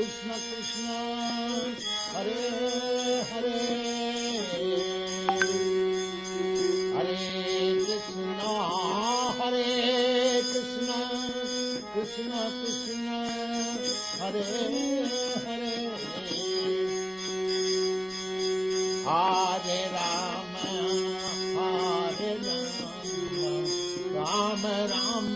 Krishna Krishna Hare Hare Hare Krishna Hare Krishna Krishna Krishna Hare Hare Rama Ram Hare Ram Ram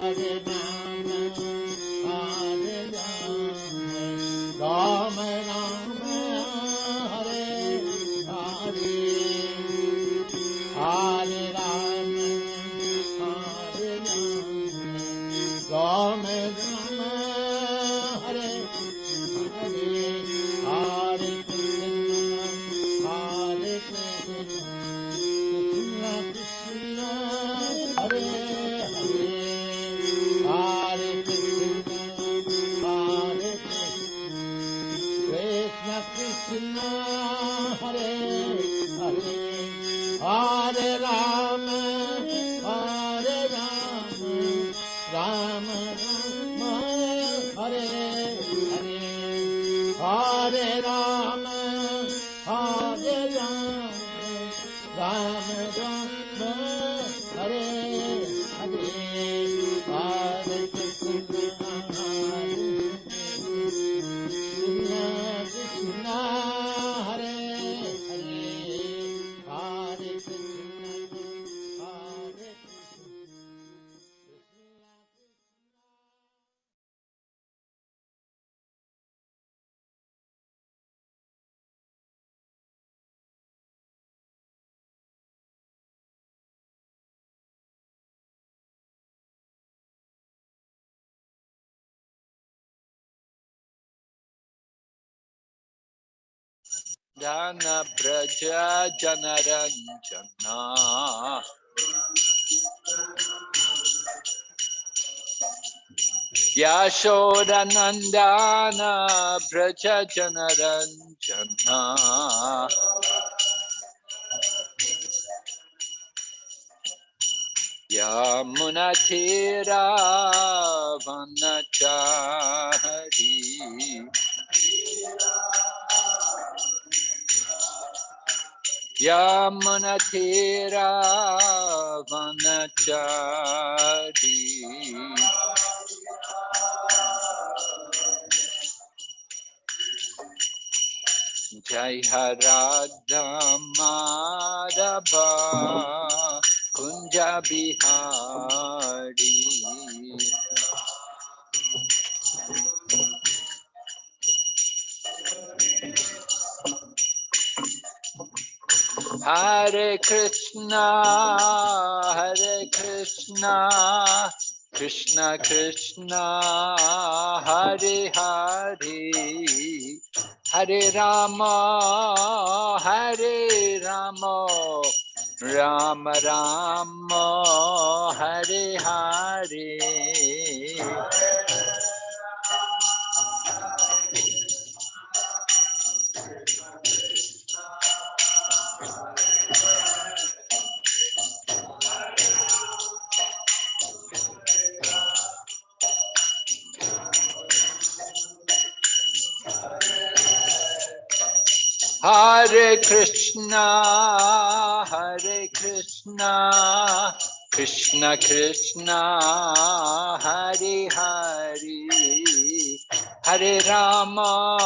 Hare Ram. Dana Braja Janaranjana. Yashoda Nandana Braja Janaranjana. Yamuna Tira Vanachari. Radha Madhava Kunja Bihari Hare Krishna Hare Krishna Krishna Krishna Hare Hare Hare Rama, Hare Rama, Rama Rama, Hare Hare. Hare Krishna, Hare Krishna, Krishna Krishna, Hare Hare, Hare Rama,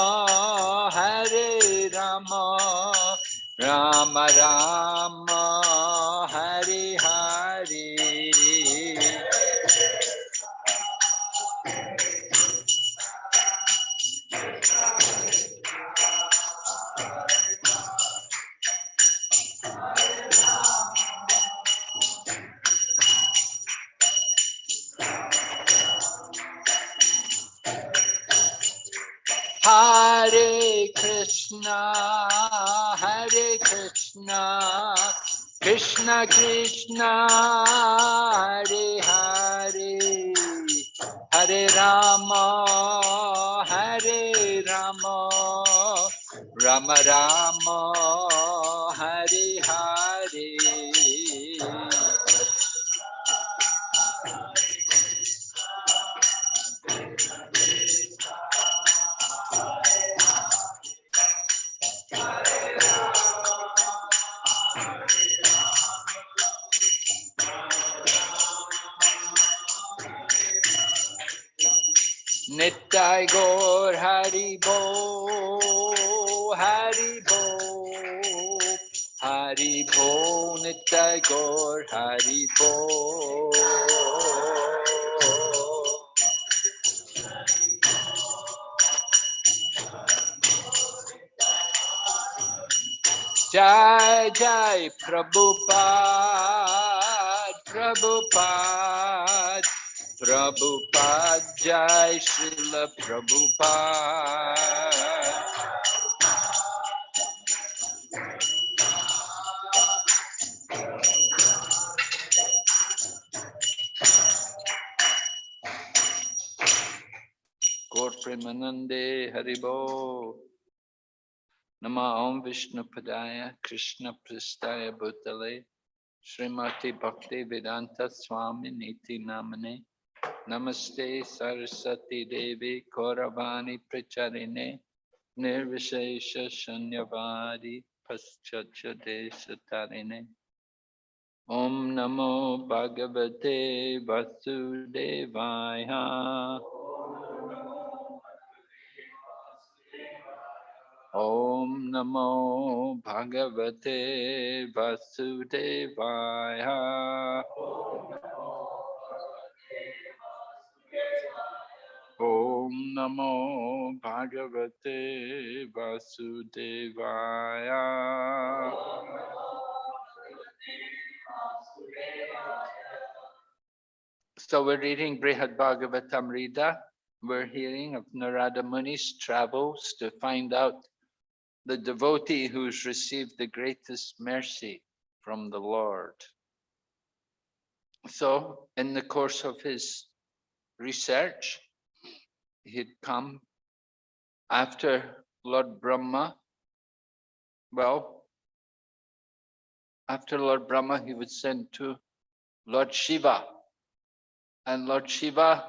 Hare Rama, Rama Rama, Krishna, Hare Krishna, Krishna Krishna, Hare Hare, Hare Rama, Hare Rama, Rama Rama, Jai Jai Prabhupada, Prabhupada, Prabhupada, Jai Srila Prabhupada. Premanande Haribo. Nama Om Vishnu Padaya Krishna Pristaya Bhutale Srimati Bhakti Vedanta Swami Niti Namane Namaste Saraswati Devi Kauravani Pracharine Nirvishesha Shanyavadi Paschacha Desatarine Om Namo Bhagavate Vasudevaya Om Namo Bhagavate Vasudevaya. Om Namo Bhagavate Vasudevaya. So we're reading Brihad Bhagavatamrita. We're hearing of Narada Muni's travels to find out the devotee who's received the greatest mercy from the Lord. So in the course of his research, he'd come after Lord Brahma. Well, after Lord Brahma, he was sent to Lord Shiva. And Lord Shiva,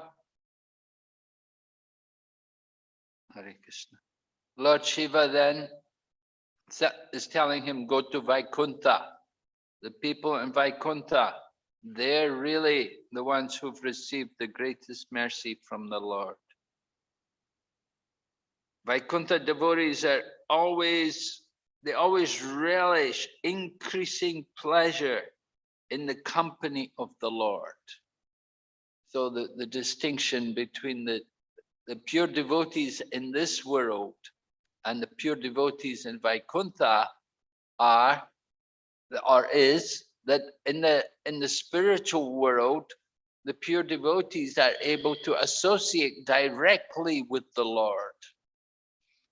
Hare Krishna. Lord Shiva then is telling him, go to Vaikuntha. The people in Vaikuntha, they're really the ones who've received the greatest mercy from the Lord. Vaikuntha devotees are always, they always relish increasing pleasure in the company of the Lord. So the, the distinction between the, the pure devotees in this world and the pure devotees in Vaikuntha are, or is, that in the, in the spiritual world, the pure devotees are able to associate directly with the Lord.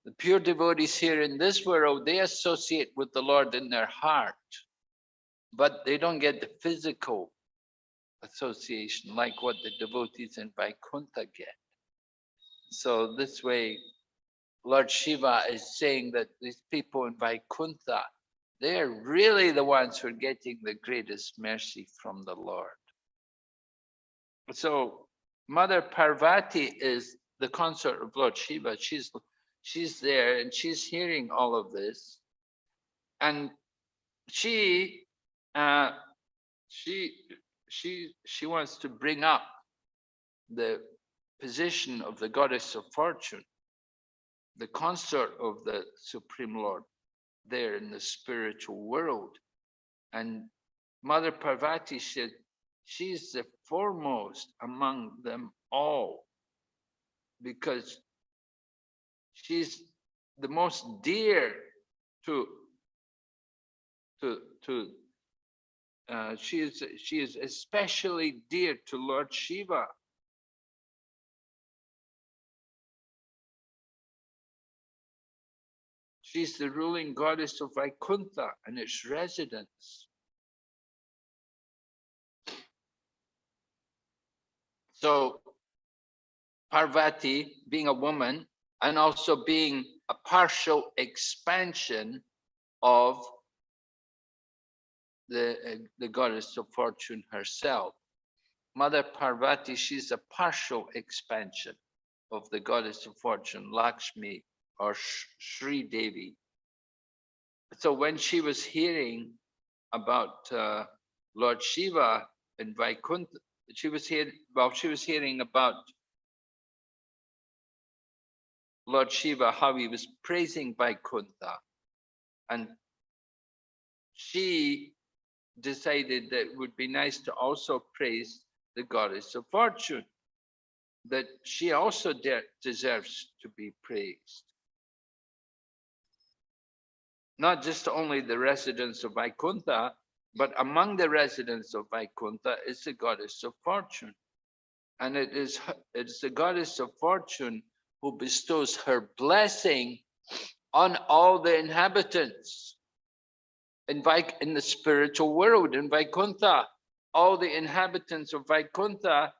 The pure devotees here in this world, they associate with the Lord in their heart, but they don't get the physical association like what the devotees in Vaikuntha get. So this way, Lord Shiva is saying that these people in Vaikuntha, they're really the ones who are getting the greatest mercy from the Lord. So Mother Parvati is the consort of Lord Shiva. She's she's there and she's hearing all of this. And she uh she she she wants to bring up the position of the goddess of fortune, the consort of the Supreme Lord there in the spiritual world. And Mother Parvati said, she's the foremost among them all because she's the most dear to to to uh, she is she is especially dear to Lord Shiva. She's the ruling goddess of Vaikuntha and its residents. So Parvati, being a woman, and also being a partial expansion of the, uh, the goddess of fortune herself. Mother Parvati, she's a partial expansion of the goddess of fortune, Lakshmi or Sri Devi. So when she was hearing about uh, Lord Shiva in Vaikuntha, she was hearing, well, she was hearing about Lord Shiva, how he was praising Vaikuntha. And she decided that it would be nice to also praise the goddess of fortune, that she also de- deserves to be praised. Not just only the residents of Vaikuntha, but among the residents of Vaikuntha is the goddess of fortune. And it is, it is the goddess of fortune who bestows her blessing on all the inhabitants in, Vaik in the spiritual world, in Vaikuntha. All the inhabitants of Vaikuntha,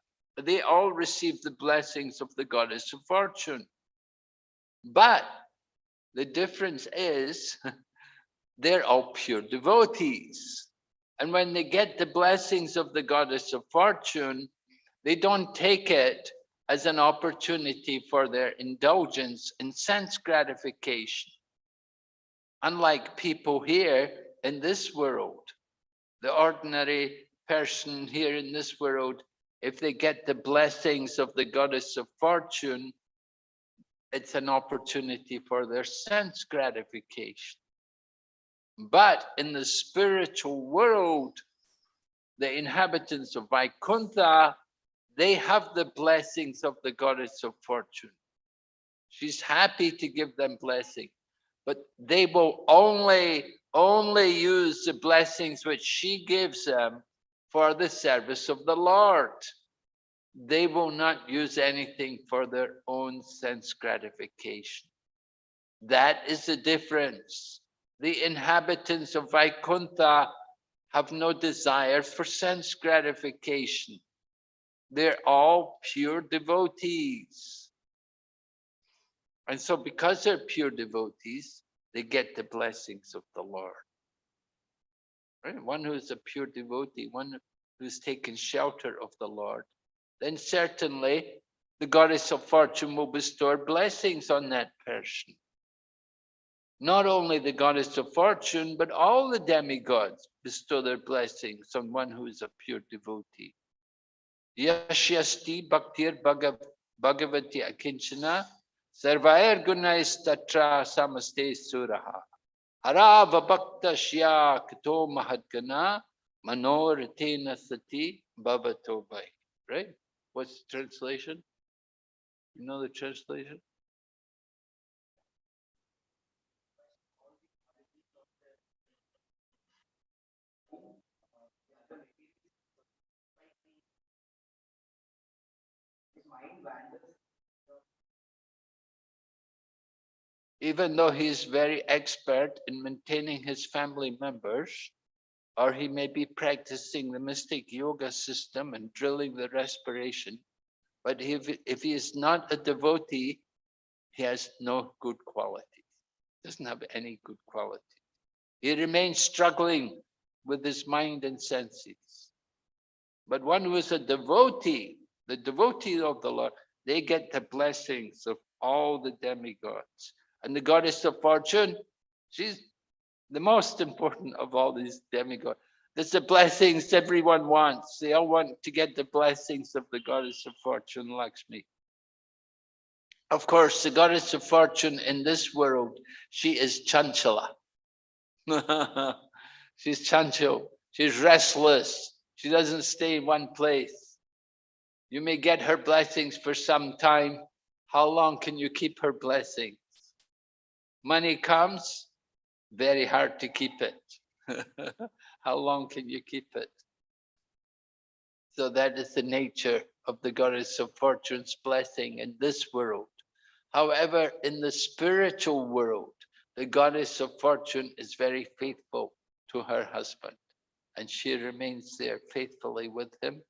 they all receive the blessings of the goddess of fortune. But the difference is they're all pure devotees. And when they get the blessings of the goddess of fortune, they don't take it as an opportunity for their indulgence in sense gratification. Unlike people here in this world, the ordinary person here in this world, if they get the blessings of the goddess of fortune, it's an opportunity for their sense gratification. But in the spiritual world, the inhabitants of Vaikuntha, they have the blessings of the goddess of fortune. She's happy to give them blessing, but they will only, only use the blessings which she gives them for the service of the Lord. They will not use anything for their own sense gratification. That is the difference. The inhabitants of Vaikuntha have no desire for sense gratification. They're all pure devotees. And so because they're pure devotees, they get the blessings of the Lord. Right? One who's a pure devotee, one who's taken shelter of the Lord, then certainly the goddess of fortune will bestow blessings on that person. Not only the goddess of fortune, but all the demigods bestow their blessings on one who is a pure devotee. Yashyasti bhaktir bhagav, bhagavati akinchana sarvair gunais tatra samaste suraha. Harava bhakta shya kato mahadgana manoritena sati bhavato bhai. Right? What's the translation? You know the translation? Even though he is very expert in maintaining his family members, or he may be practicing the mystic yoga system and drilling the respiration, but if, if he is not a devotee, he has no good quality, doesn't have any good quality. He remains struggling with his mind and senses. But one who is a devotee, the devotee of the Lord, they get the blessings of all the demigods. And the goddess of fortune, she's the most important of all these demigods. That's the blessings everyone wants. They all want to get the blessings of the goddess of fortune, Lakshmi. Of course, the goddess of fortune in this world, she is Chanchala. She's chanchal. She's restless. She doesn't stay in one place. You may get her blessings for some time. How long can you keep her blessings? Money comes, very hard to keep it. How long can you keep it? So that is the nature of the goddess of fortune's blessing in this world. However, in the spiritual world, the goddess of fortune is very faithful to her husband and she remains there faithfully with him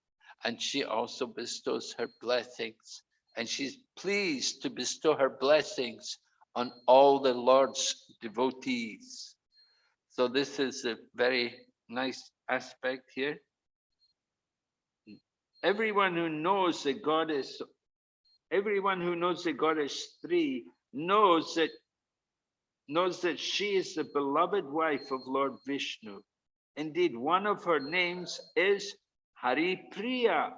and she also bestows her blessings and she's pleased to bestow her blessings on all the Lord's devotees. So this is a very nice aspect here. Everyone who knows the goddess, everyone who knows the goddess Sri knows that knows that she is the beloved wife of Lord Vishnu. Indeed, one of her names is Hari Priya.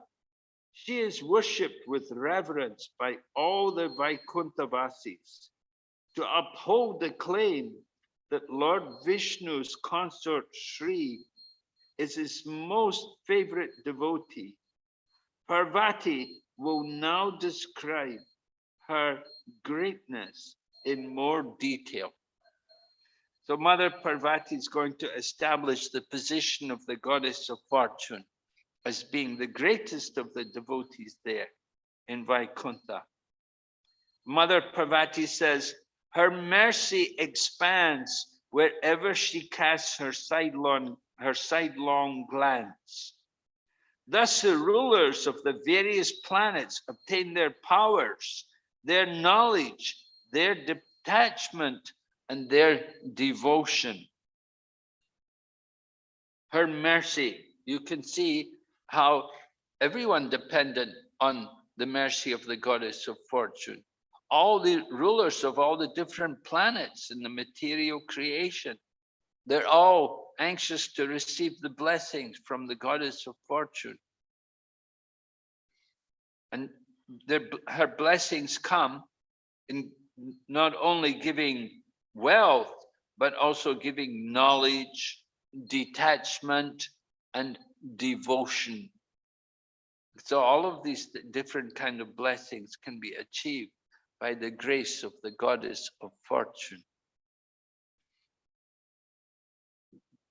She is worshipped with reverence by all the Vaikuntavasis. To uphold the claim that Lord Vishnu's consort Sri is his most favorite devotee. Parvati will now describe her greatness in more detail. So Mother Parvati is going to establish the position of the goddess of fortune as being the greatest of the devotees there in Vaikuntha. Mother Parvati says, her mercy expands wherever she casts her sidelong, her sidelong glance. Thus the rulers of the various planets obtain their powers, their knowledge, their detachment, and their devotion. Her mercy, you can see how everyone dependent on the mercy of the goddess of fortune. All the rulers of all the different planets in the material creation, they're all anxious to receive the blessings from the goddess of fortune. And their, her blessings come in not only giving wealth, but also giving knowledge, detachment, and devotion. So all of these different kind of blessings can be achieved by the grace of the goddess of fortune.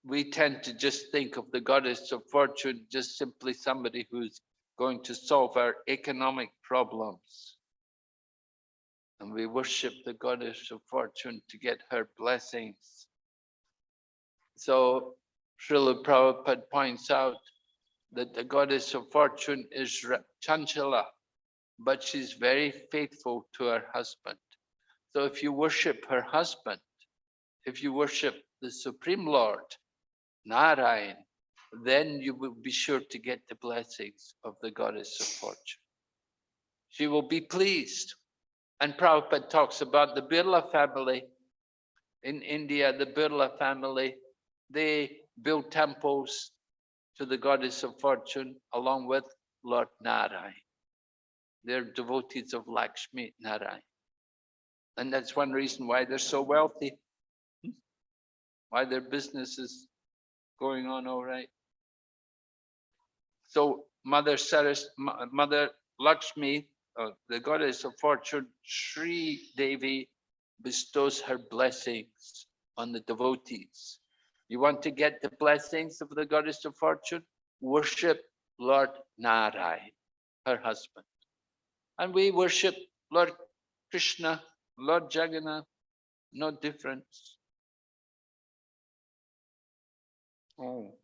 We tend to just think of the goddess of fortune just simply somebody who's going to solve our economic problems. And we worship the goddess of fortune to get her blessings. So Srila Prabhupada points out that the goddess of fortune is Chanchala, but she's very faithful to her husband. So if you worship her husband, if you worship the Supreme Lord, Narayan, then you will be sure to get the blessings of the goddess of fortune. She will be pleased. And Prabhupada talks about the Birla family in India, the Birla family, they build temples to the goddess of fortune along with Lord Narayan. They're devotees of Lakshmi Narayan. And that's one reason why they're so wealthy, why their business is going on all right. So Mother Saras, Mother Lakshmi, uh, the goddess of fortune, Sri Devi bestows her blessings on the devotees. You want to get the blessings of the goddess of fortune? Worship Lord Narayan, her husband. And we worship Lord Krishna, Lord Jagannath, no difference. Oh.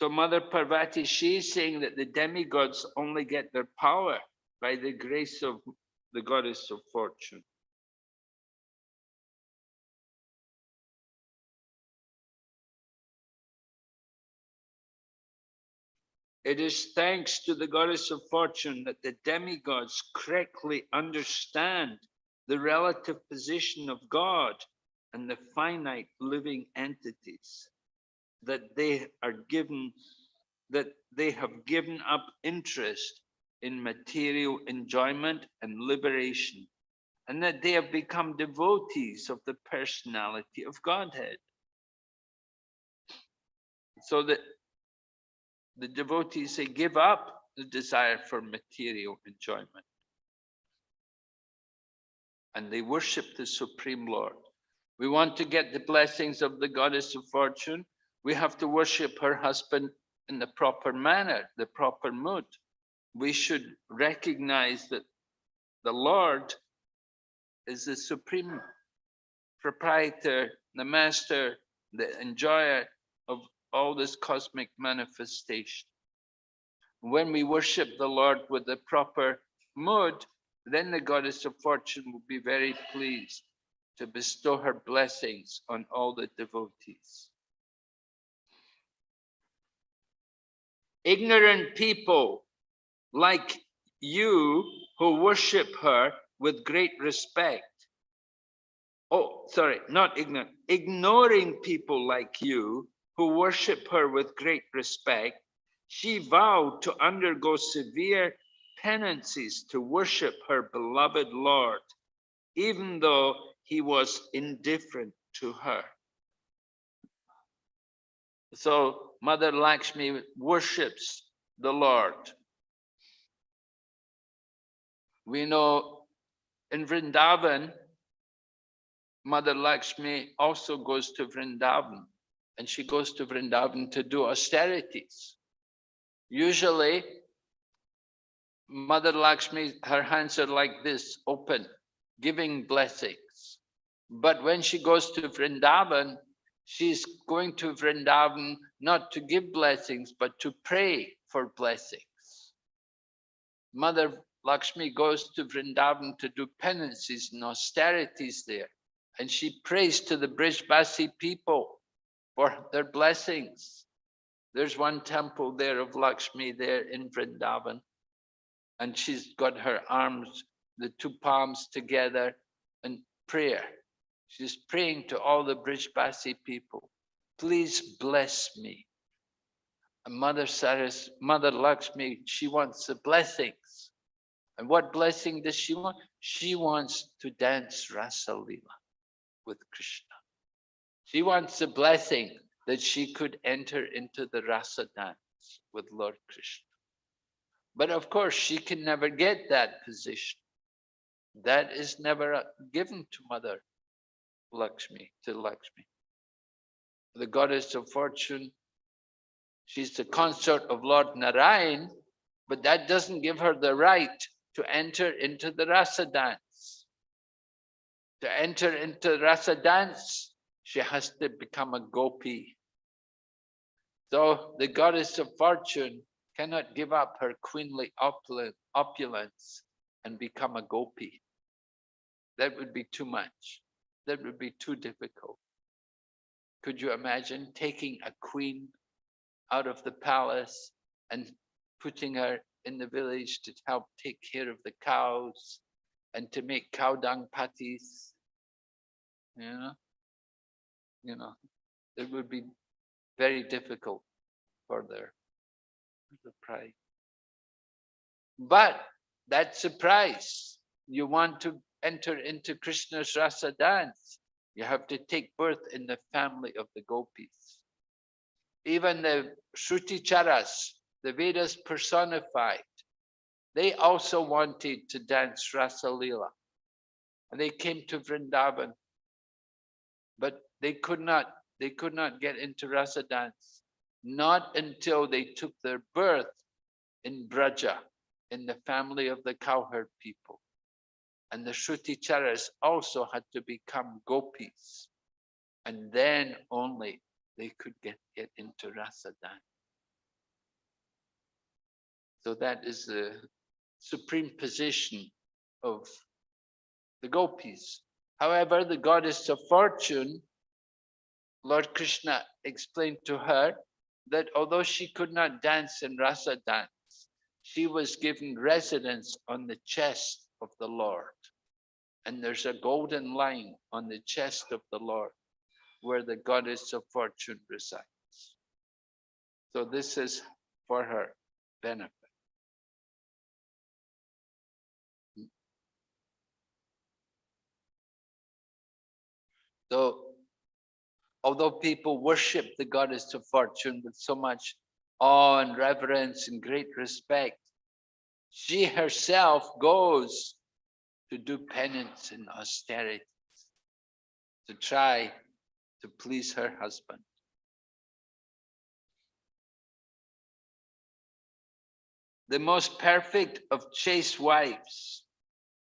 So Mother Parvati, she's saying that the demigods only get their power by the grace of the goddess of fortune. It is thanks to the goddess of fortune that the demigods correctly understand the relative position of God and the finite living entities that they are given, that they have given up interest in material enjoyment and liberation, and that they have become devotees of the personality of Godhead. So that the devotees, they give up the desire for material enjoyment. And they worship the Supreme Lord. We want to get the blessings of the goddess of fortune we have to worship her husband in the proper manner, the proper mood. We should recognize that the Lord is the supreme proprietor, the master, the enjoyer of all this cosmic manifestation. When we worship the Lord with the proper mood, then the goddess of fortune will be very pleased to bestow her blessings on all the devotees. Ignorant people like you who worship her with great respect. Oh, sorry, not ignorant, ignoring people like you who worship her with great respect, she vowed to undergo severe penances to worship her beloved Lord, even though he was indifferent to her. So Mother Lakshmi worships the Lord. We know in Vrindavan, Mother Lakshmi also goes to Vrindavan and she goes to Vrindavan to do austerities. Usually, Mother Lakshmi, her hands are like this, open, giving blessings. But when she goes to Vrindavan, she's going to Vrindavan not to give blessings, but to pray for blessings. Mother Lakshmi goes to Vrindavan to do penances and austerities there. And she prays to the Brijbasi people for their blessings. There's one temple there of Lakshmi there in Vrindavan. And she's got her arms, the two palms together and prayer. She's praying to all the Brijbasi people. Please bless me. And Mother Saras, Mother Lakshmi, she wants the blessings. And what blessing does she want? She wants to dance Rasa Leela with Krishna. She wants the blessing that she could enter into the Rasa dance with Lord Krishna. But of course, she can never get that position. That is never given to Mother Lakshmi, to Lakshmi. The goddess of fortune, she's the consort of Lord Narayan, but that doesn't give her the right to enter into the rasa dance. To enter into rasa dance, she has to become a gopi. So the goddess of fortune cannot give up her queenly opulence and become a gopi. That would be too much. That would be too difficult. Could you imagine taking a queen out of the palace and putting her in the village to help take care of the cows and to make cow dung patties? You know, you know, it would be very difficult for their the pride. But that's a price. You want to enter into Krishna's rasa dance, you have to take birth in the family of the gopis. Even the Shruti-charas, the Vedas personified, they also wanted to dance Rasa Lila. And they came to Vrindavan, but they could not, they could not get into Rasa dance, not until they took their birth in Braja, in the family of the cowherd people. And the Shruti-charas also had to become gopis. And then only they could get, get into Rasa dance. So that is the supreme position of the gopis. However, the goddess of fortune, Lord Krishna explained to her that although she could not dance in rasa dance, she was given residence on the chest of the Lord. And there's a golden line on the chest of the Lord where the goddess of fortune resides. So this is for her benefit. So although people worship the goddess of fortune with so much awe and reverence and great respect, she herself goes to do penance and austerity to try to please her husband. The most perfect of chaste wives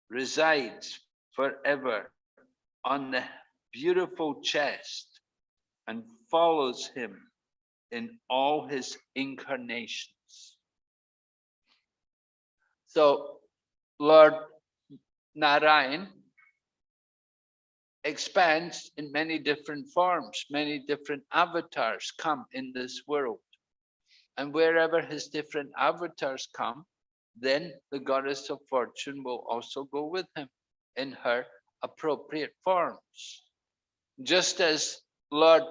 resides forever on the beautiful chest and follows him in all his incarnations. So Lord Narayan expands in many different forms, many different avatars come in this world. And wherever his different avatars come, then the goddess of fortune will also go with him in her appropriate forms. Just as Lord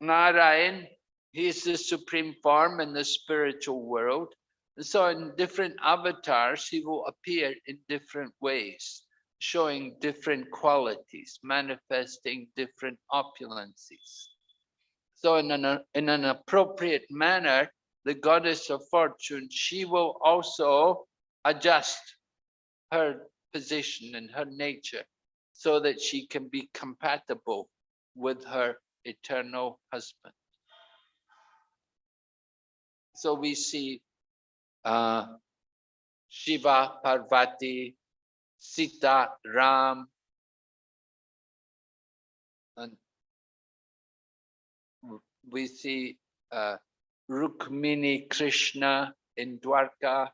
Narayan, he is the supreme form in the spiritual world. So in different avatars, he will appear in different ways, showing different qualities, manifesting different opulences. So in an, in an appropriate manner, the goddess of fortune, she will also adjust her position and her nature so that she can be compatible with her eternal husband. So we see uh, Shiva, Parvati, Sita, Ram, and we see uh, Rukmini Krishna in Dwarka,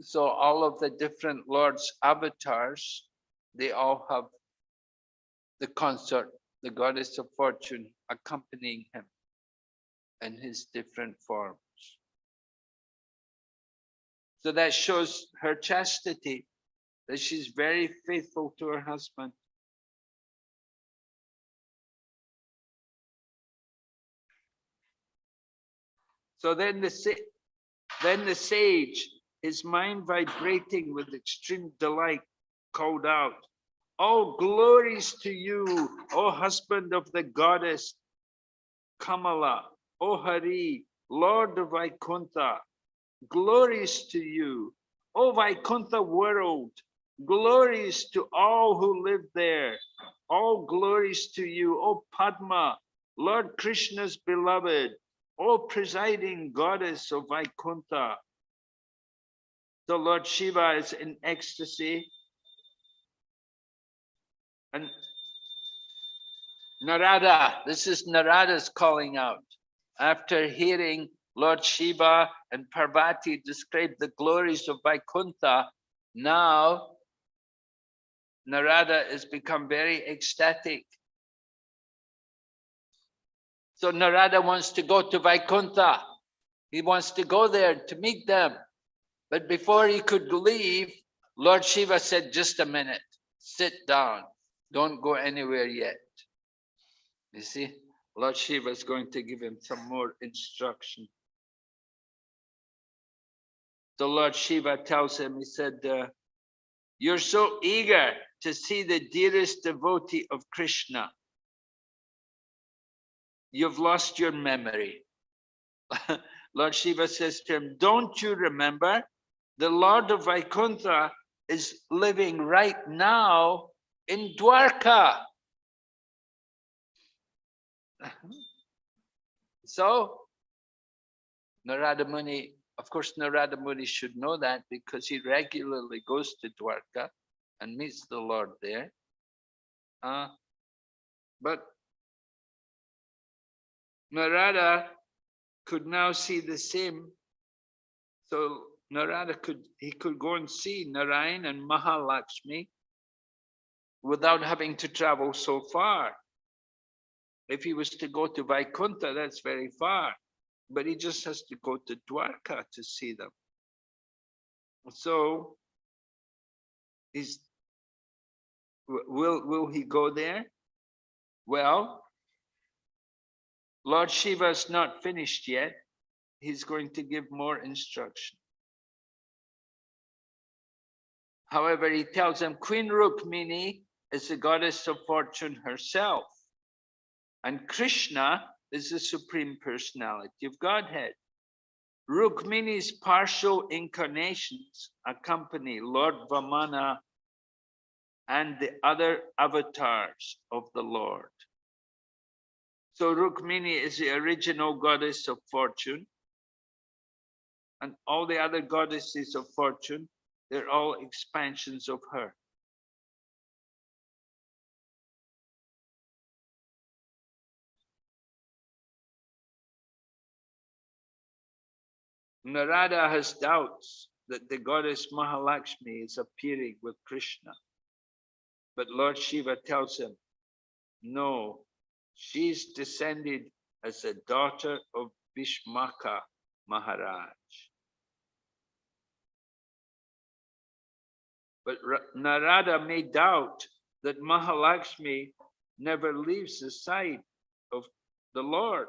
so all of the different lords avatars they all have the consort the goddess of fortune accompanying him in his different forms. So that shows her chastity that she's very faithful to her husband. So then the then the sage his mind vibrating with extreme delight, called out, All glories to you, O husband of the goddess Kamala, O Hari, Lord of Vaikuntha, glories to you, O Vaikuntha world, glories to all who live there, all glories to you, O Padma, Lord Krishna's beloved, O presiding goddess of Vaikuntha, so Lord Shiva is in ecstasy. And Narada, this is Narada's calling out. After hearing Lord Shiva and Parvati describe the glories of Vaikuntha, now Narada has become very ecstatic. So Narada wants to go to Vaikuntha. He wants to go there to meet them. But before he could leave, Lord Shiva said, just a minute, sit down. Don't go anywhere yet. You see, Lord Shiva is going to give him some more instruction. The Lord Shiva tells him, he said, uh, you're so eager to see the dearest devotee of Krishna. You've lost your memory. Lord Shiva says to him, don't you remember the Lord of Vaikuntha is living right now in Dwarka. so Narada Muni, of course, Narada Muni should know that because he regularly goes to Dwarka and meets the Lord there. Uh, but Narada could now see the same. So Narada could, he could go and see Narayan and Mahalakshmi without having to travel so far. If he was to go to Vaikuntha, that's very far, but he just has to go to Dwarka to see them. So, is will will he go there? Well, Lord Shiva's not finished yet. He's going to give more instruction. However, he tells them Queen Rukmini is the goddess of fortune herself. And Krishna is the supreme personality of Godhead. Rukmini's partial incarnations accompany Lord Vamana and the other avatars of the Lord. So Rukmini is the original goddess of fortune. And all the other goddesses of fortune, they're all expansions of her. Narada has doubts that the goddess Mahalakshmi is appearing with Krishna. But Lord Shiva tells him, no, she's descended as a daughter of Bhishmaka Maharaj. But Narada may doubt that Mahalakshmi never leaves the side of the Lord.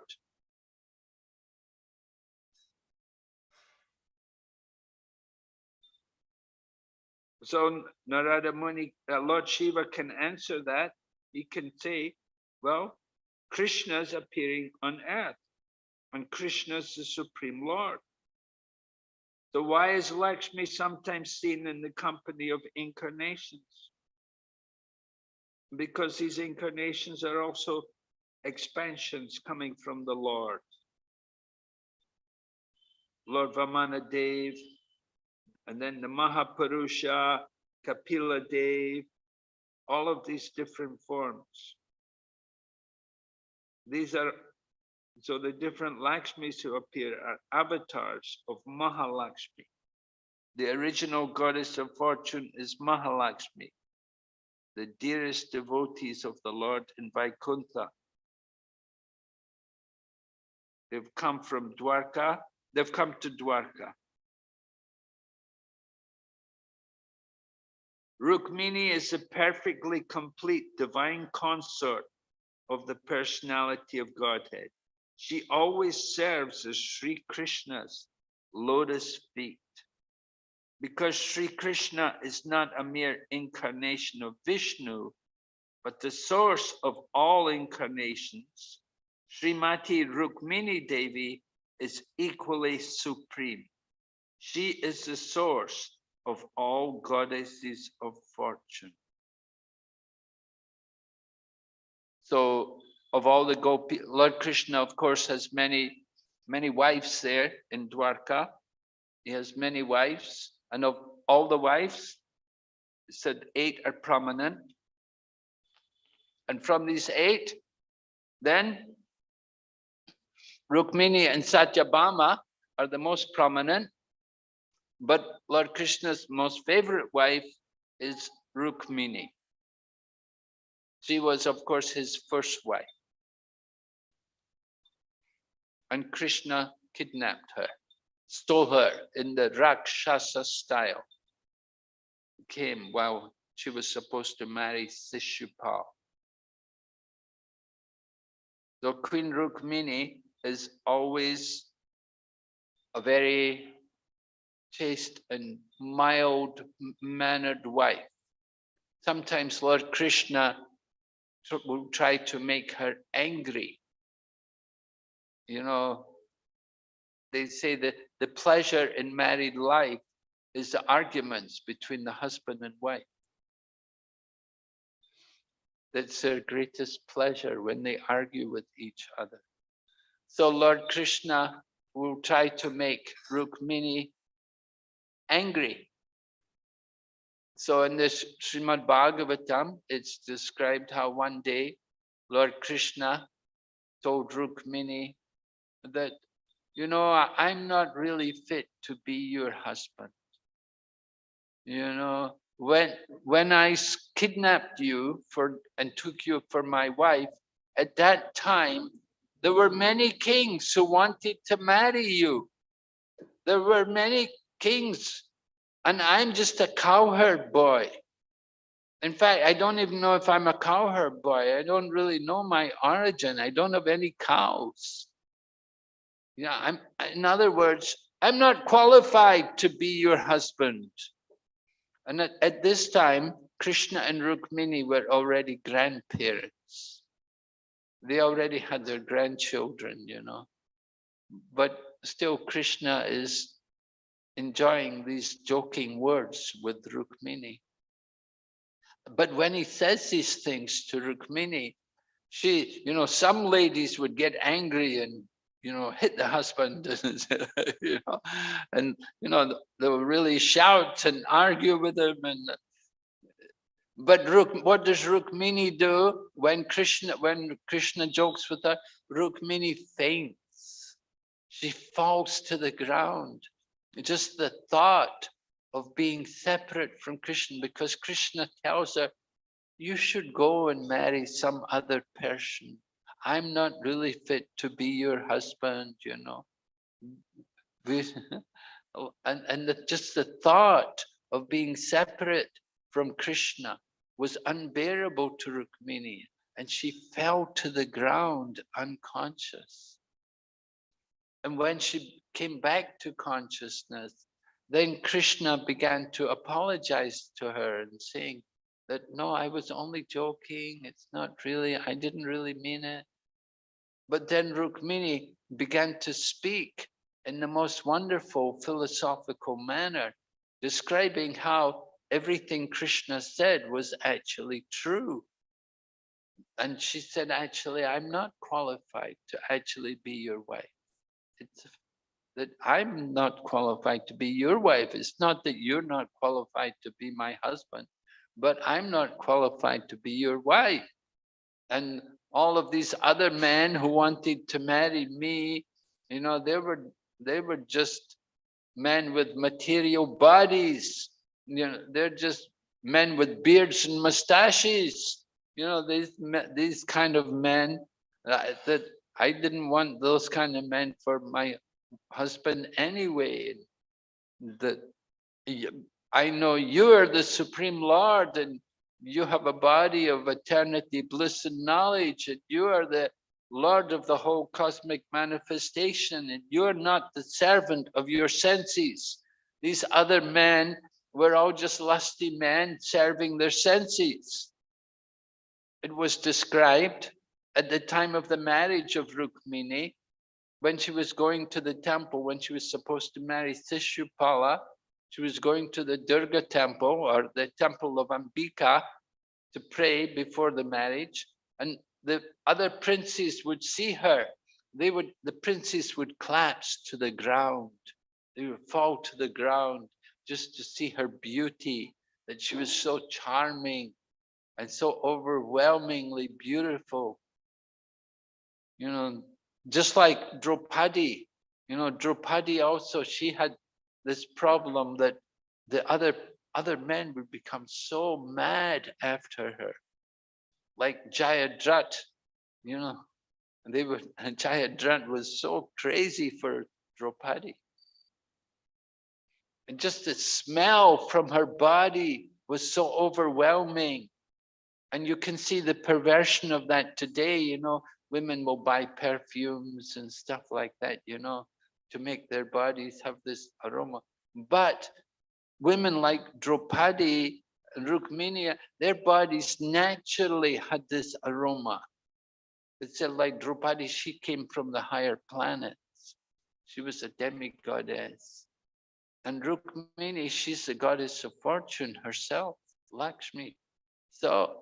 So Narada Muni, uh, Lord Shiva can answer that. He can say, well, Krishna is appearing on earth and Krishna is the Supreme Lord. So why is Lakshmi sometimes seen in the company of incarnations? Because these incarnations are also expansions coming from the Lord. Lord Vamana Dev, and then the Mahapurusha, Kapila Dev, all of these different forms. These are, so the different Lakshmis who appear are avatars of Mahalakshmi. The original goddess of fortune is Mahalakshmi, the dearest devotees of the Lord in Vaikuntha. They've come from Dwarka, they've come to Dwarka. Rukmini is a perfectly complete divine consort of the personality of Godhead. She always serves as Sri Krishna's lotus feet. Because Sri Krishna is not a mere incarnation of Vishnu, but the source of all incarnations, Srimati Rukmini Devi is equally supreme. She is the source of all goddesses of fortune. So of all the Gopi, Lord Krishna, of course, has many, many wives there in Dwarka. He has many wives, and of all the wives, said eight are prominent. And from these eight, Then Rukmini and Satyabhama are the most prominent, but Lord Krishna's most favorite wife is Rukmini. She was, of course, his first wife. And Krishna kidnapped her, stole her in the Rakshasa style. Came while she was supposed to marry Sishupal. So Queen Rukmini is always a very chaste and mild mannered wife. Sometimes Lord Krishna will try to make her angry. You know, they say that the pleasure in married life is the arguments between the husband and wife. That's their greatest pleasure when they argue with each other. So Lord Krishna will try to make Rukmini angry. So in this Srimad Bhagavatam, it's described how one day Lord Krishna told Rukmini that, you know, I'm not really fit to be your husband. You know, when when I kidnapped you for and took you for my wife, at that time there were many kings who wanted to marry you. There were many kings, and I'm just a cowherd boy. In fact, I don't even know if I'm a cowherd boy. I don't really know my origin. I don't have any cows. Yeah, I'm in other words, I'm not qualified to be your husband. And at, at this time, Krishna and Rukmini were already grandparents. They already had their grandchildren, you know. But still, Krishna is enjoying these joking words with Rukmini. But when he says these things to Rukmini, she, you know, some ladies would get angry and you know, hit the husband, you know, and, you know, they will really shout and argue with him. And, but Ruk, what does Rukmini do when Krishna, when Krishna jokes with her? Rukmini faints. She falls to the ground. Just the thought of being separate from Krishna, because Krishna tells her, you should go and marry some other person I'm not really fit to be your husband, you know. and and the, just the thought of being separate from Krishna was unbearable to Rukmini and she fell to the ground unconscious. And when she came back to consciousness, then Krishna began to apologize to her and saying, that no, I was only joking. It's not really, I didn't really mean it. But then Rukmini began to speak in the most wonderful philosophical manner, describing how everything Krishna said was actually true. And she said, actually, I'm not qualified to actually be your wife. It's that I'm not qualified to be your wife. It's not that you're not qualified to be my husband but I'm not qualified to be your wife. And all of these other men who wanted to marry me, you know, they were they were just men with material bodies. You know, they're just men with beards and mustaches. You know, these these kind of men uh, that I didn't want those kind of men for my husband anyway. That I know you are the Supreme Lord and you have a body of eternity, bliss and knowledge, and you are the Lord of the whole cosmic manifestation, and you're not the servant of your senses. These other men were all just lusty men serving their senses. It was described at the time of the marriage of Rukmini, when she was going to the temple, when she was supposed to marry Sishupala, she was going to the Durga temple or the temple of Ambika to pray before the marriage. And the other princes would see her. They would, the princes would collapse to the ground. They would fall to the ground just to see her beauty, that she was so charming and so overwhelmingly beautiful. You know, just like Draupadi, you know, Draupadi also, she had this problem that the other other men would become so mad after her. Like Jayadrat, you know, they were and Jayadrat was so crazy for Draupadi. And just the smell from her body was so overwhelming. And you can see the perversion of that today, you know, women will buy perfumes and stuff like that, you know, to make their bodies have this aroma. But women like Draupadi and Rukmini, their bodies naturally had this aroma. It's like Draupadi, she came from the higher planets. She was a demigoddess. And Rukmini, she's the goddess of fortune herself, Lakshmi. So,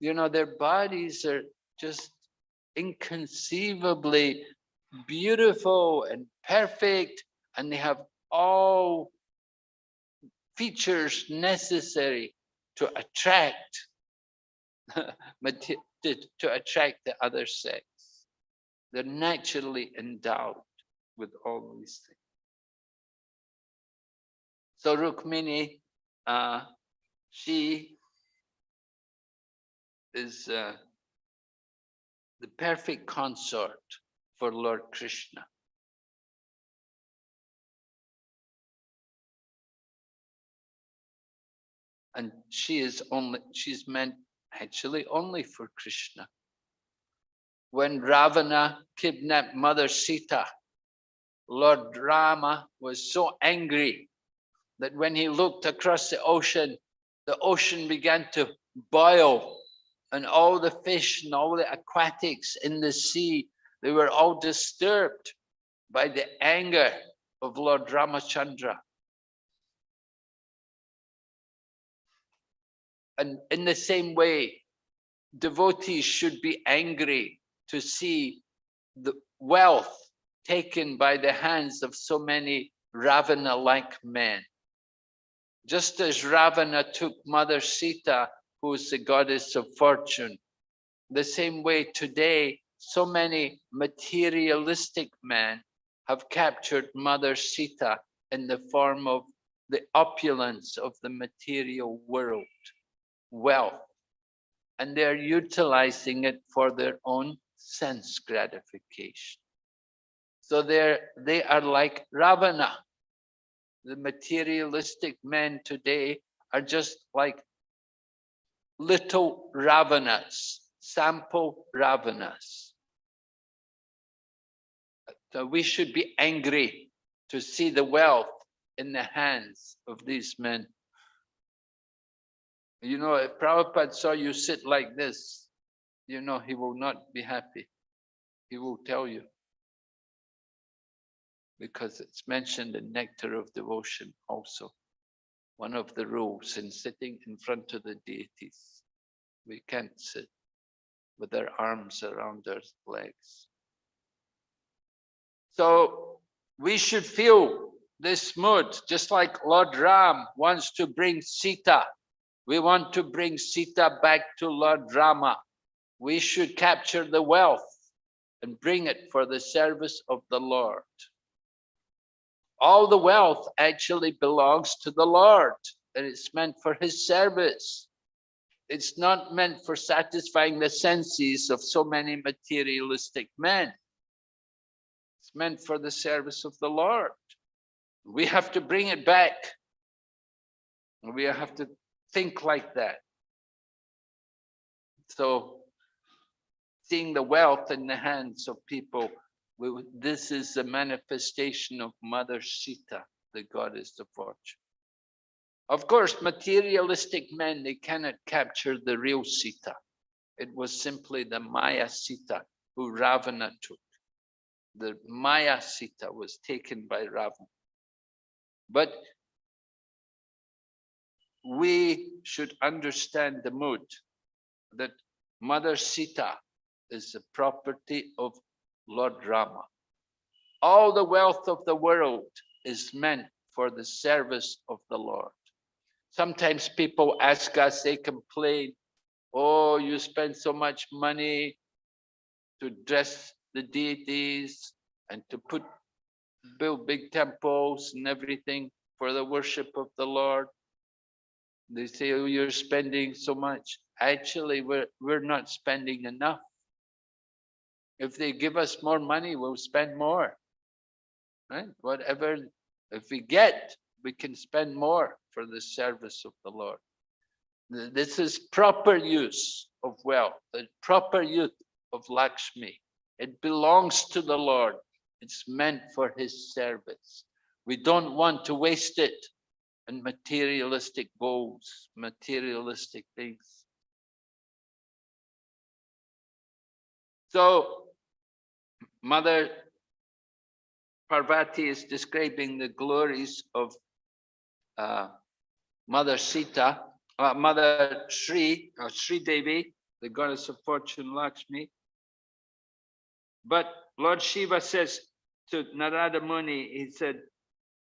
you know, their bodies are just inconceivably beautiful and perfect, and they have all features necessary to attract to attract the other sex. They're naturally endowed with all these things. So Rukmini, uh, she is uh, the perfect consort for Lord Krishna. And she is only, she's meant actually only for Krishna. When Ravana kidnapped Mother Sita, Lord Rama was so angry that when he looked across the ocean, the ocean began to boil and all the fish and all the aquatics in the sea, they were all disturbed by the anger of Lord Ramachandra. And in the same way, devotees should be angry to see the wealth taken by the hands of so many Ravana-like men. Just as Ravana took Mother Sita, who is the goddess of fortune, the same way today, so many materialistic men have captured Mother Sita in the form of the opulence of the material world wealth and they're utilizing it for their own sense gratification. So they're, they are like Ravana. The materialistic men today are just like little Ravanas, sample Ravanas. So we should be angry to see the wealth in the hands of these men. You know, if Prabhupada saw you sit like this, you know, he will not be happy. He will tell you. Because it's mentioned in Nectar of Devotion also. One of the rules in sitting in front of the deities. We can't sit with our arms around our legs. So we should feel this mood, just like Lord Ram wants to bring Sita we want to bring Sita back to Lord Rama. We should capture the wealth and bring it for the service of the Lord. All the wealth actually belongs to the Lord and it's meant for his service. It's not meant for satisfying the senses of so many materialistic men. It's meant for the service of the Lord. We have to bring it back. We have to think like that. So seeing the wealth in the hands of people, this is the manifestation of Mother Sita, the goddess of fortune. Of course, materialistic men, they cannot capture the real Sita. It was simply the Maya Sita who Ravana took. The Maya Sita was taken by Ravana. But we should understand the mood that Mother Sita is the property of Lord Rama. All the wealth of the world is meant for the service of the Lord. Sometimes people ask us, they complain, oh, you spend so much money to dress the deities and to put build big temples and everything for the worship of the Lord. They say, oh, you're spending so much. Actually, we're, we're not spending enough. If they give us more money, we'll spend more. Right? Whatever, if we get, we can spend more for the service of the Lord. This is proper use of wealth, the proper use of Lakshmi. It belongs to the Lord. It's meant for his service. We don't want to waste it in materialistic goals, materialistic things. So Mother Parvati is describing the glories of uh, Mother Sita, uh, Mother Sri, or Sri Devi, the goddess of fortune Lakshmi. But Lord Shiva says to Narada Muni, he said,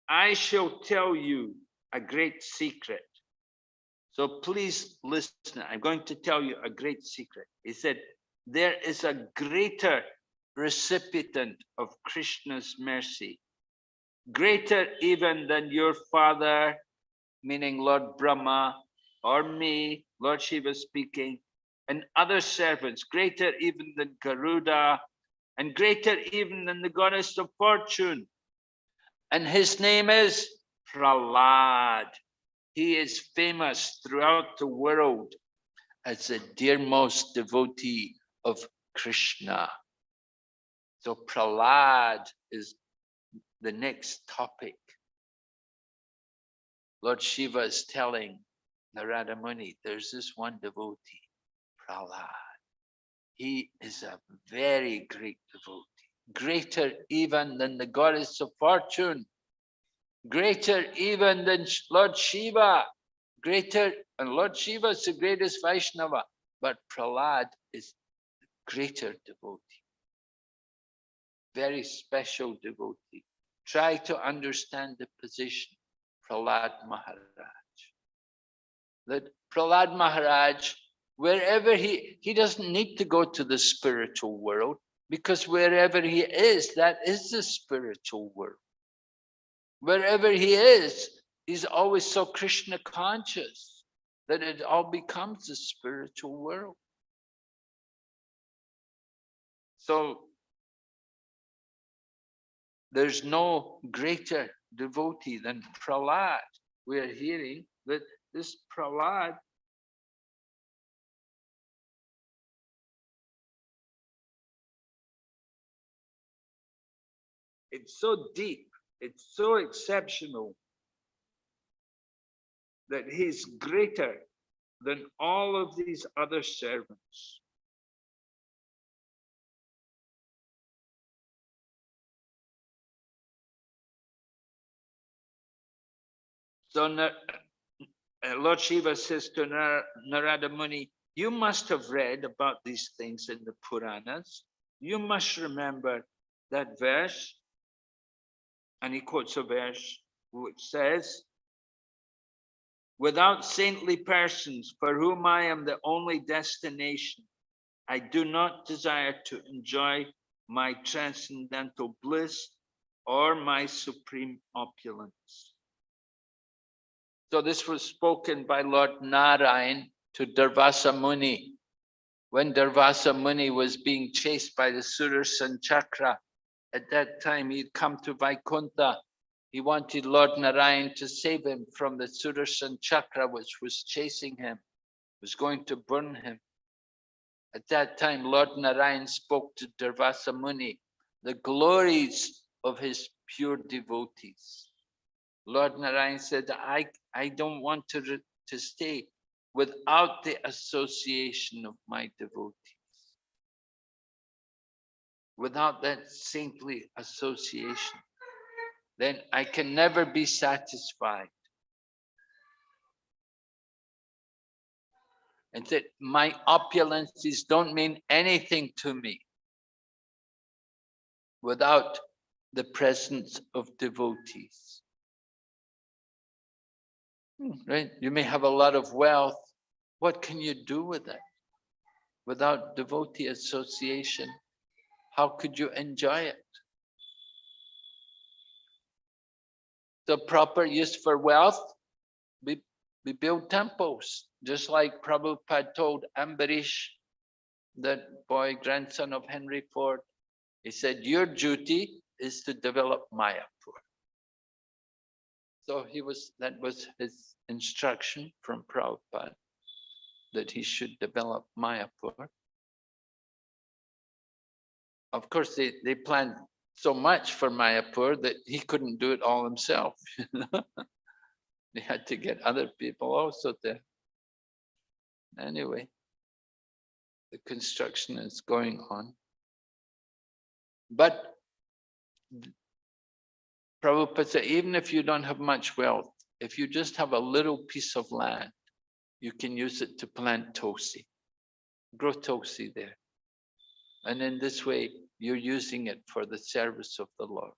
I shall tell you a great secret. So please listen, I'm going to tell you a great secret. He said, there is a greater recipient of Krishna's mercy, greater even than your father, meaning Lord Brahma, or me, Lord Shiva speaking, and other servants, greater even than Garuda, and greater even than the goddess of fortune. And his name is Prahlad. He is famous throughout the world as the dearmost devotee of Krishna. So Prahlad is the next topic. Lord Shiva is telling Narada Muni, there's this one devotee, Prahlad. He is a very great devotee, greater even than the goddess of fortune, greater even than Lord Shiva, greater, and Lord Shiva is the greatest Vaishnava, but Prahlad is the greater devotee very special devotee. Try to understand the position, Prahlad Maharaj. That Prahlad Maharaj, wherever he, he doesn't need to go to the spiritual world because wherever he is, that is the spiritual world. Wherever he is, he's always so Krishna conscious that it all becomes the spiritual world. So there's no greater devotee than Prahlad. We are hearing that this Prahlad it's so deep, it's so exceptional that he's greater than all of these other servants. So uh, Lord Shiva says to Nar- Narada Muni, you must have read about these things in the Puranas. You must remember that verse. And he quotes a verse which says, without saintly persons for whom I am the only destination, I do not desire to enjoy my transcendental bliss or my supreme opulence. So this was spoken by Lord Narayan to Durvasa Muni. When Durvasa Muni was being chased by the Sudarshan Chakra, at that time he'd come to Vaikuntha. He wanted Lord Narayan to save him from the Sudarshan Chakra, which was chasing him, was going to burn him. At that time, Lord Narayan spoke to Durvasa Muni, the glories of his pure devotees. Lord Narayan said, I, I don't want to, to stay without the association of my devotees. Without that saintly association, then I can never be satisfied. And that my opulences don't mean anything to me without the presence of devotees. Right? You may have a lot of wealth. What can you do with it? Without devotee association, how could you enjoy it? The proper use for wealth, we, we build temples, just like Prabhupada told Ambarish, that boy, grandson of Henry Ford. He said, your duty is to develop Mayapur. So he was, that was his instruction from Prabhupada, that he should develop Mayapur. Of course, they, they planned so much for Mayapur that he couldn't do it all himself. they had to get other people also there. Anyway, the construction is going on. But Prabhupada said, even if you don't have much wealth, if you just have a little piece of land, you can use it to plant tulsi, Grow tulsi there. And in this way, you're using it for the service of the Lord.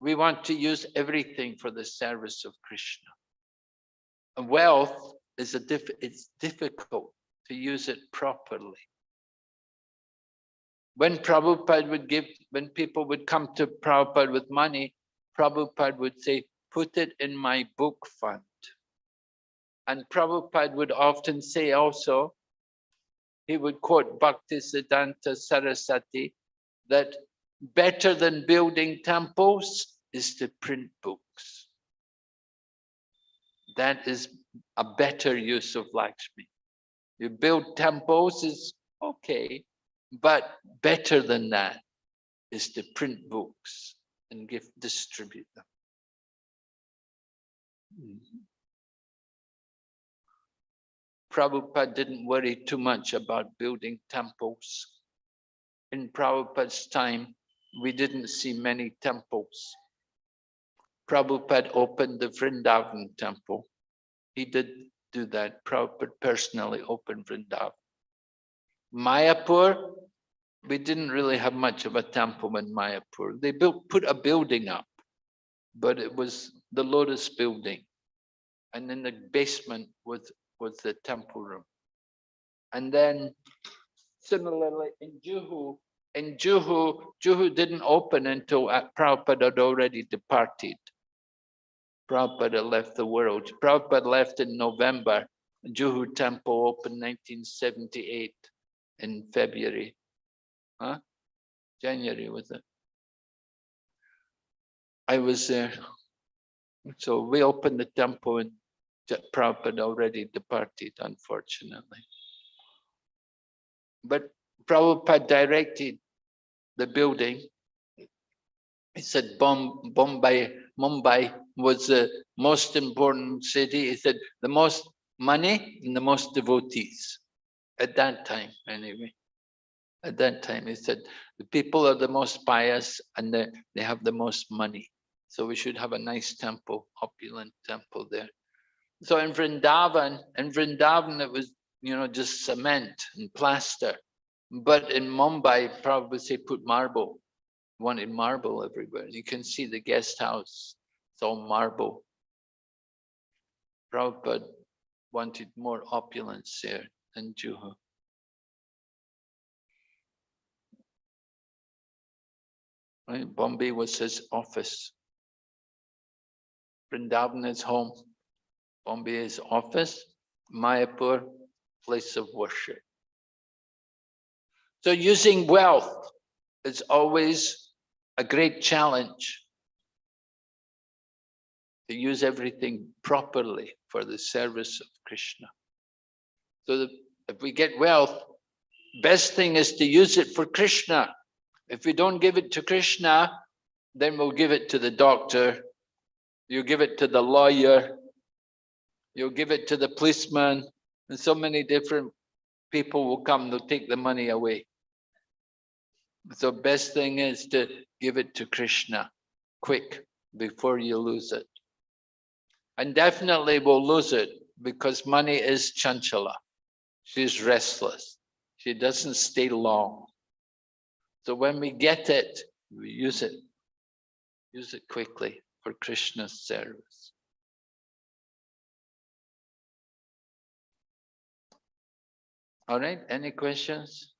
We want to use everything for the service of Krishna. And wealth is a diff it's difficult to use it properly. When Prabhupada would give, when people would come to Prabhupada with money, Prabhupada would say, put it in my book fund. And Prabhupada would often say also, he would quote Bhaktisiddhanta Sarasvati, that better than building temples is to print books. That is a better use of Lakshmi. You build temples is okay, but better than that is to print books and give distribute them. Prabhupada didn't worry too much about building temples. In Prabhupada's time, we didn't see many temples. Prabhupada opened the Vrindavan temple. He did do that. Prabhupada personally opened Vrindavan. Mayapur, we didn't really have much of a temple in Mayapur. They built, put a building up, but it was the Lotus building. And in the basement was was the temple room. And then similarly in Juhu, in Juhu, Juhu didn't open until Prabhupada had already departed. Prabhupada left the world. Prabhupada left in November. Juhu temple opened 1978 in February. Huh? January was it? I was there. So we opened the temple and Prabhupada already departed, unfortunately. But Prabhupada directed the building. He said Bombay, Mumbai was the most important city. He said the most money and the most devotees at that time, anyway. At that time, he said the people are the most pious and they, they have the most money. So we should have a nice temple, opulent temple there. So in Vrindavan, in Vrindavan, it was, you know, just cement and plaster. But in Mumbai, probably say put marble, wanted marble everywhere. You can see the guest house, it's all marble. Prabhupada wanted more opulence there in Juhu. Right? Bombay was his office. Vrindavan is home. Bombay is office, Mayapur, place of worship. So using wealth is always a great challenge to use everything properly for the service of Krishna. So that if we get wealth, best thing is to use it for Krishna. If we don't give it to Krishna, then we'll give it to the doctor, you give it to the lawyer, you'll give it to the policeman, and so many different people will come, they'll take the money away. So best thing is to give it to Krishna quick before you lose it. And definitely we'll lose it because money is chanchala. She's restless. She doesn't stay long. So when we get it, we use it. Use it quickly for Krishna's service. All right, any questions?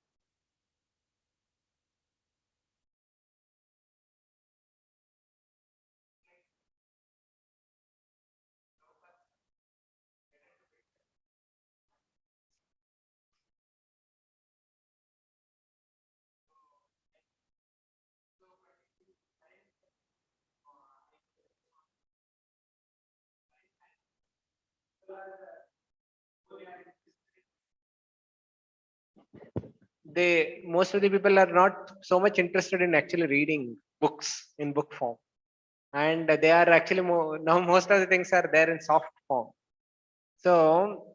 They most of the people are not so much interested in actually reading books in book form. And they are actually more now most of the things are there in soft form. So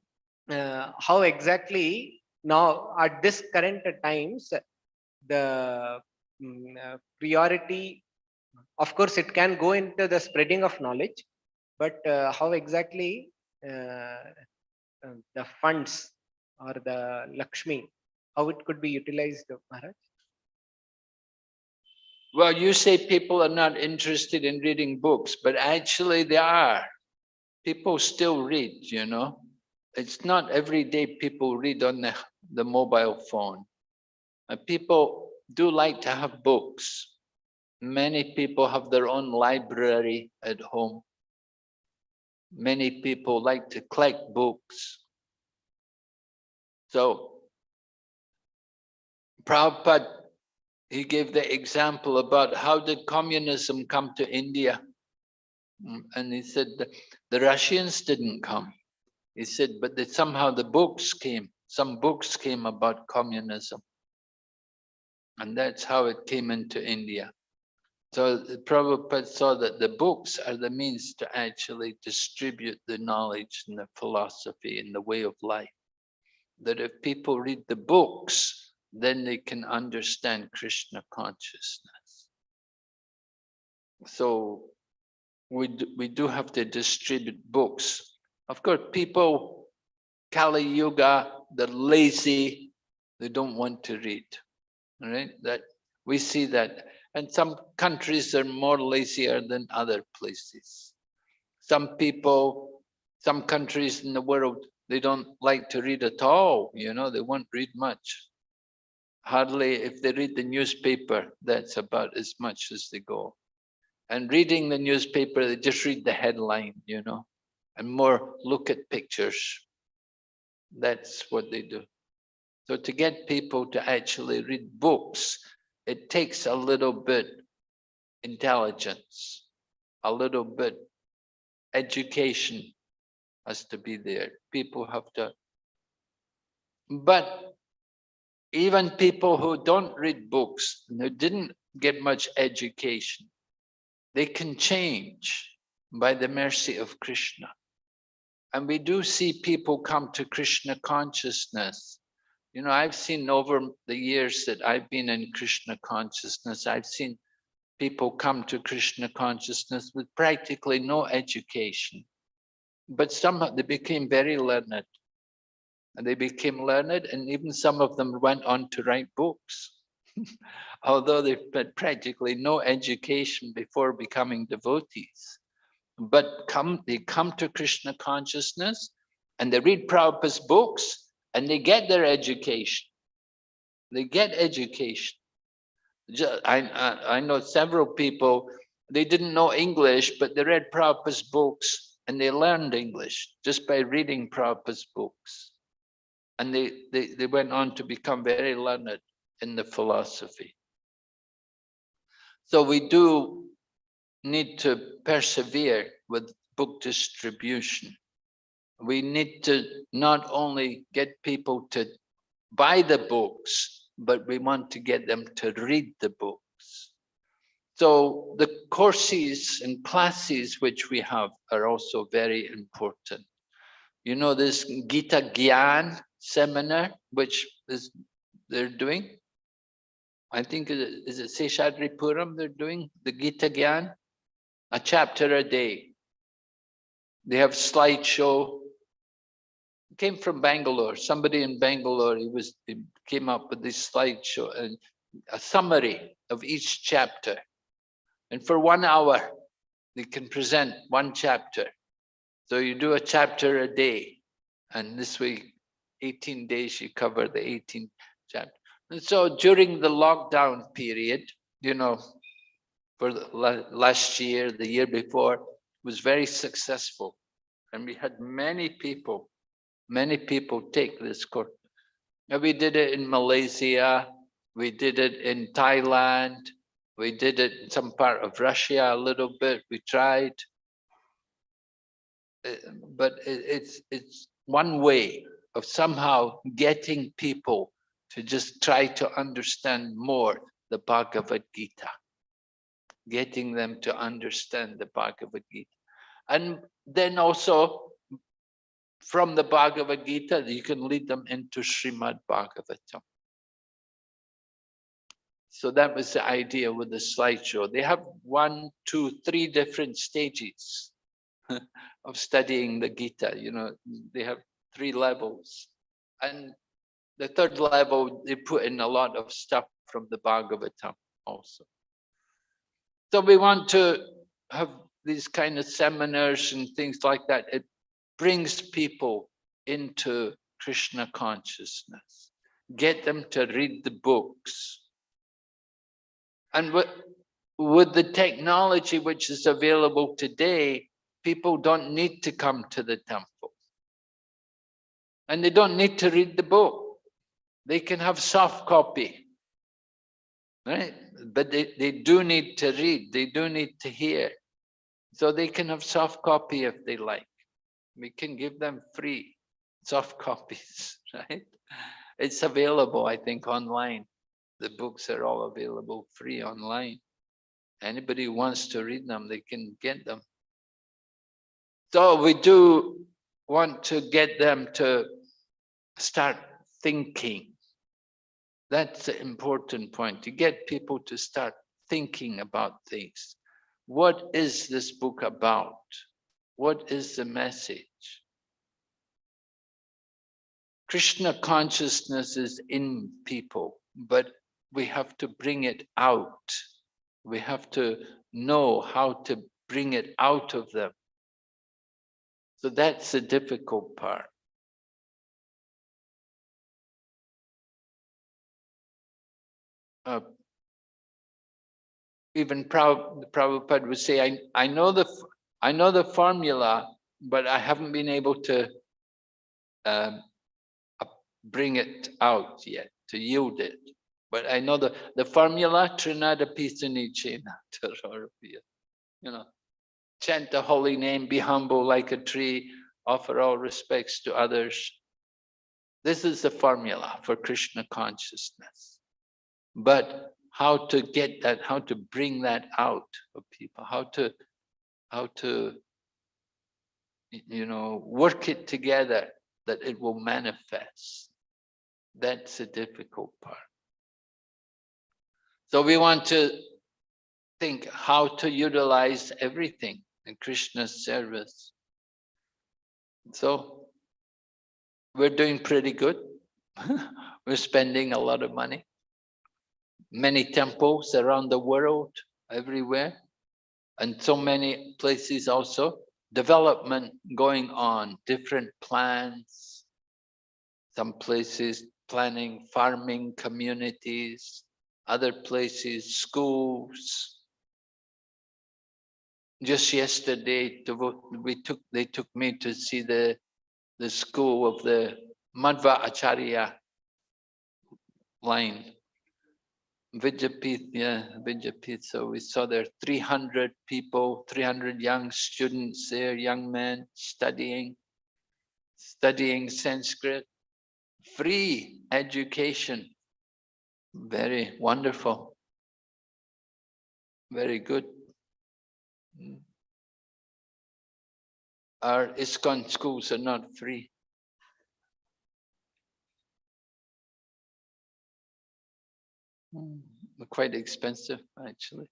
uh, how exactly now at this current times the mm, uh, priority of course it can go into the spreading of knowledge but uh, how exactly Uh, uh, the funds or the lakshmi how it could be utilized Maharaj? Well, you say people are not interested in reading books, but actually they are. People still read, you know. It's not every day people read on the, the mobile phone. And people do like to have books. Many people have their own library at home. Many people like to collect books. So Prabhupada, he gave the example about how did communism come to India? Mm, And he said the, the Russians didn't come. He said, but that somehow the books came, some books came about communism. And that's how it came into India. So Prabhupada saw that the books are the means to actually distribute the knowledge and the philosophy and the way of life. That if people read the books, then they can understand Krishna consciousness. So we do, we do have to distribute books. Of course, people, Kali Yuga, they're lazy, they don't want to read. right? that we see that. And some countries are more lazier than other places. Some people, some countries in the world, they don't like to read at all, you know, they won't read much hardly if they read the newspaper, that's about as much as they go. And reading the newspaper, they just read the headline, you know, and more look at pictures. That's what they do. So to get people to actually read books, it takes a little bit intelligence, a little bit education has to be there. People have to, but even people who don't read books, who didn't get much education, they can change by the mercy of Krishna. And we do see people come to Krishna consciousness. You know, I've seen over the years that I've been in Krishna consciousness, I've seen people come to Krishna consciousness with practically no education. But somehow they became very learned. And they became learned and even some of them went on to write books. Although they've had practically no education before becoming devotees. But come they come to krishna consciousness and they read prabhupada's books and they get their education they get education I, I, I know several people they didn't know english but they read prabhupada's books and they learned english just by reading prabhupada's books and they, they, they went on to become very learned in the philosophy. So we do need to persevere with book distribution. We need to not only get people to buy the books, but we want to get them to read the books. So the courses and classes which we have are also very important. You know, this Gita Gyan seminar, which is they're doing. I think is it Seshadri Puram they're doing the Gita Gyan, a chapter a day. They have slideshow. Came from Bangalore. Somebody in Bangalore, he was he came up with this slideshow and a summary of each chapter. And for one hour, they can present one chapter. So you do a chapter a day. And this week 18 days, you cover the 18 chapter. And so during the lockdown period, you know, for the last year, the year before, was very successful. And we had many people, many people take this course. And we did it in Malaysia, we did it in Thailand, we did it in some part of Russia a little bit, we tried. uh, but it's it's one way of somehow getting people to just try to understand more the Bhagavad Gita, getting them to understand the Bhagavad Gita. And then also from the Bhagavad Gita, you can lead them into Srimad Bhagavatam. So that was the idea with the slideshow. They have one, two, three different stages of studying the Gita. You know, they have three levels. And the third level, they put in a lot of stuff from the Bhagavatam also. So we want to have these kind of seminars and things like that. Brings people into Krishna consciousness, get them to read the books. And with, with the technology which is available today, people don't need to come to the temple. And they don't need to read the book. They can have soft copy, right? But they, they do need to read, they do need to hear. So they can have soft copy if they like. We can give them free soft copies, right? It's available, I think, online. The books are all available free online. Anybody who wants to read them, they can get them. So we do want to get them to start thinking. That's the important point, to get people to start thinking about things. What is this book about? What is the message? Krishna consciousness is in people, but we have to bring it out. We have to know how to bring it out of them. So that's the difficult part. Uh, even Prabhupada would say, I, I know the I know the formula, but I haven't been able to um, bring it out yet, to yield it. But I know the, the formula, Trinad api sunicena, you know, chant the holy name, be humble like a tree, offer all respects to others. This is the formula for Krishna consciousness. But how to get that, how to bring that out of people, how to how to, you know, work it together that it will manifest. That's the difficult part. So we want to think how to utilize everything in Krishna's service. So we're doing pretty good. we're spending a lot of money. Many temples around the world, everywhere and so many places also. Development going on different plans. Some places planning farming communities other places schools. Just yesterday we took they took me to see the the school of the Madhvacharya line Vidyapith, yeah, Vidyapith. So we saw there 300 people, 300 young students there, young men studying, studying Sanskrit, free education. Very wonderful. Very good. Our ISKCON schools are not free. Mm, quite expensive, actually.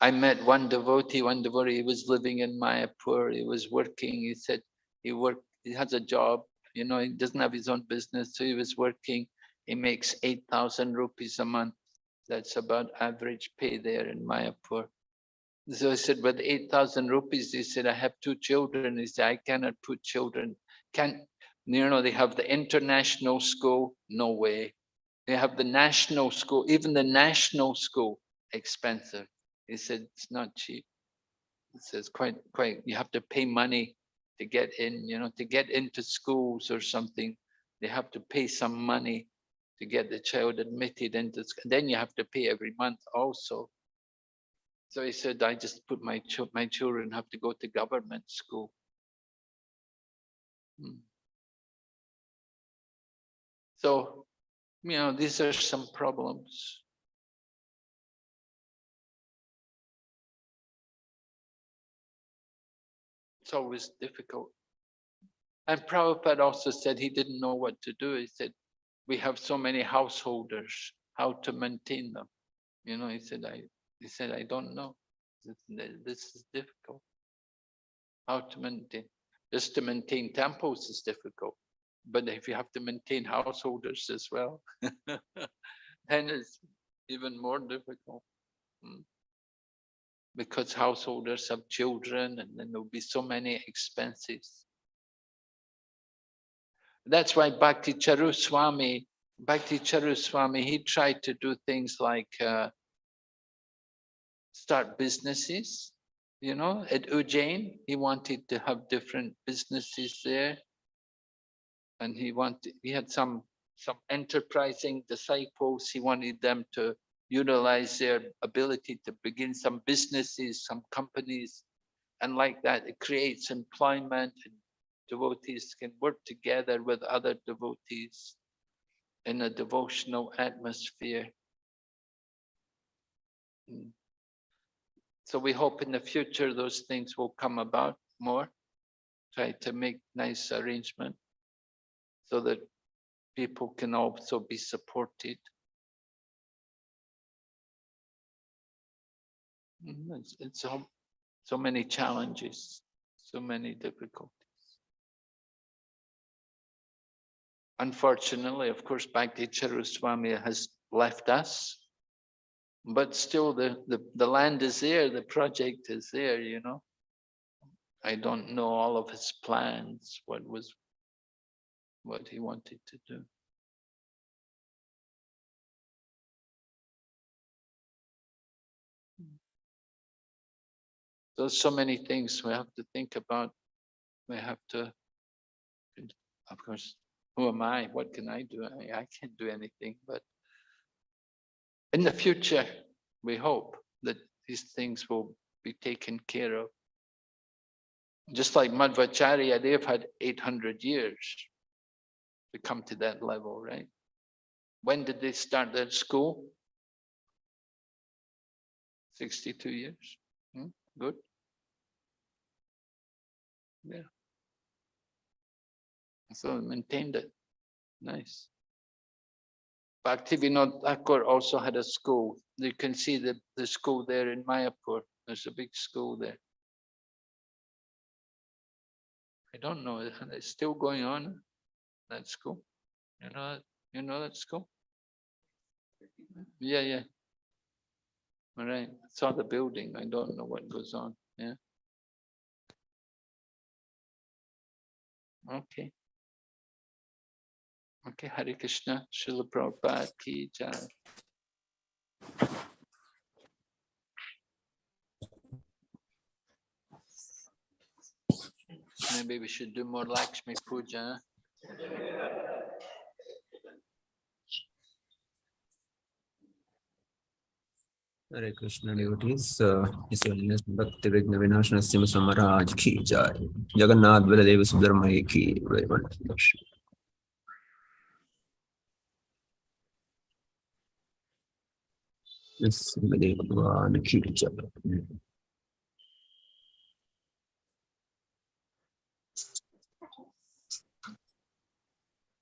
I met one devotee, one devotee, he was living in Mayapur, he was working, he said he worked, he has a job, you know, he doesn't have his own business, so he was working, he makes 8,000 rupees a month. That's about average pay there in Mayapur. So I said, with 8,000 rupees, he said, I have two children. He said, I cannot put children, can't you know, they have the international school, no way. They have the national school, even the national school, expensive. He said, it's not cheap. It says quite, quite, you have to pay money to get in, you know, to get into schools or something. They have to pay some money to get the child admitted into, then you have to pay every month also. So he said, I just put my chil- my children have to go to government school. Hmm. So, you know, these are some problems. It's always difficult. And Prabhupada also said he didn't know what to do. He said, we have so many householders, how to maintain them. You know, he said, I, he said, I don't know. This, is difficult. How to maintain, just to maintain temples is difficult. But if you have to maintain householders as well, then it's even more difficult. Mm. Because householders have children and then there'll be so many expenses. That's why Bhakti Charu Swami, Bhakti Charu Swami, he tried to do things like uh, start businesses. You know, at Ujjain, he wanted to have different businesses there. And he wanted, he had some, some enterprising disciples. He wanted them to utilize their ability to begin some businesses, some companies. And like that, it creates employment and devotees can work together with other devotees in a devotional atmosphere. Mm. So we hope in the future those things will come about more. Try to make nice arrangement so that people can also be supported. Mm, It's, it's so, so many challenges, so many difficulties. Unfortunately, of course, Bhakti Swami has left us. But still, the, the, the land is there, the project is there, you know. I don't know all of his plans, what was, what he wanted to do. There's so many things we have to think about. We have to, of course, who am I? What can I do? I, I can't do anything, but in the future, we hope that these things will be taken care of. Just like Madhvacharya, they've had 800 years to come to that level, right? When did they start their school? 62 years. Hmm, Good. Yeah. So maintained it. Nice. Bhaktivinoda Thakur also had a school. You can see the, the school there in Mayapur. There's a big school there. I don't know, it's still going on, that cool. You know, you know that school? Yeah, yeah. All right, it's saw the building. I don't know what goes on, yeah. Okay. Okay, Hare Krishna, Srila Prabhupada ki jai. Maybe we should do more Lakshmi Puja. Hare Krishna devotees, uh, His Holiness Bhakti Vighna Vinasha Narasimha Maharaj ki jai. Jagannath Baladev Subramani ki very much.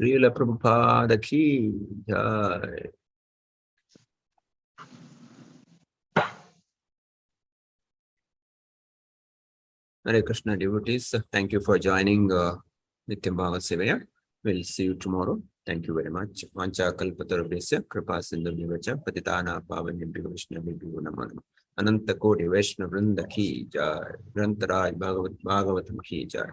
Srila Prabhupada ki jai. Hare Krishna devotees, thank you for joining uh, Nityam Bhagavat Sevaya. We'll see you tomorrow. Thank you very much. Vancha kalpatarubhyasya kripa sindhu nivacha patitana pavanyabhyo vaishnavibhyo namo namaha. Ananta Koti Vaishnav Vrinda Ki Jai. Grantaraj Bhagavat Bhagavatam Ki Jai.